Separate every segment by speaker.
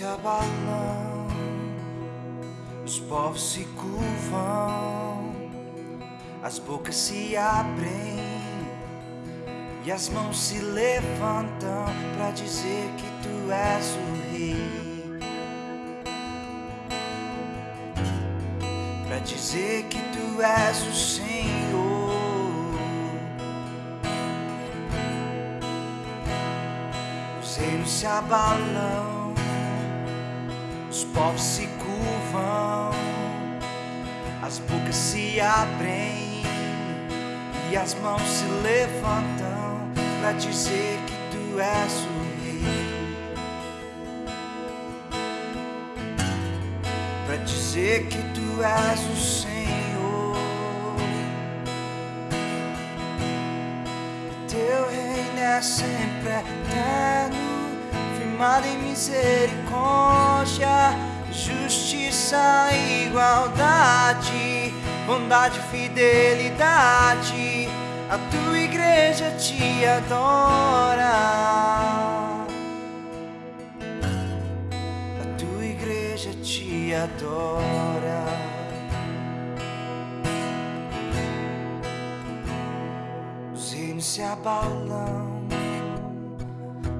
Speaker 1: se abalam, os povos se curvam, as bocas se abrem e as mãos se levantam para dizer que tu és o rei. Para dizer que tu és o Senhor. Os reinos se abalam, os povos se curvam, as bocas se abrem e as mãos se levantam para dizer que tu és o rei. Para dizer que tu és o Senhor. Teu reino é sempre eterno, firmado em misericórdia, justiça igualdade, bondade fidelidade. A tua igreja te adora. A tua igreja te adora. Os reinos se abalam,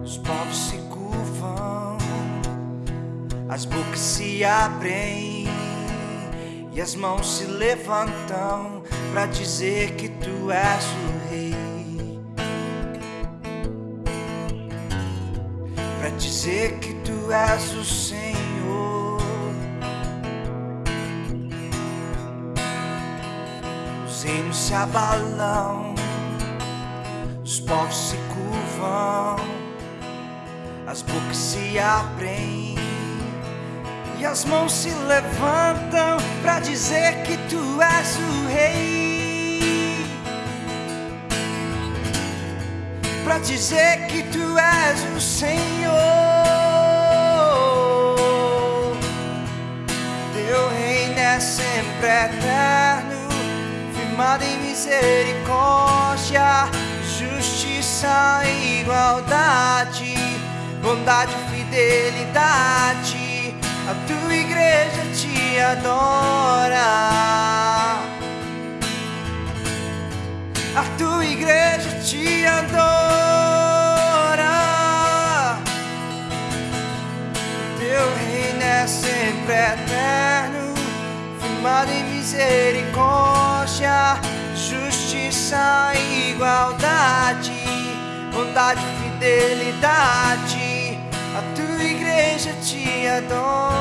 Speaker 1: os povos as bocas se abrem e as mãos se levantam para dizer que tu és o rei. Para dizer que tu és o Senhor. Os reinos se abalam, os povos se curvam, as bocas se abrem e as mãos se levantam para dizer que tu és o rei. Para dizer que tu és o Senhor. Teu reino é sempre eterno, firmado em misericórdia, justiça e igualdade, bondade e fidelidade. A tua igreja te adora. A tua igreja te adora. Teu reino é sempre eterno, firmado em misericórdia, justiça e igualdade, bondade e fidelidade. A tua igreja te adora.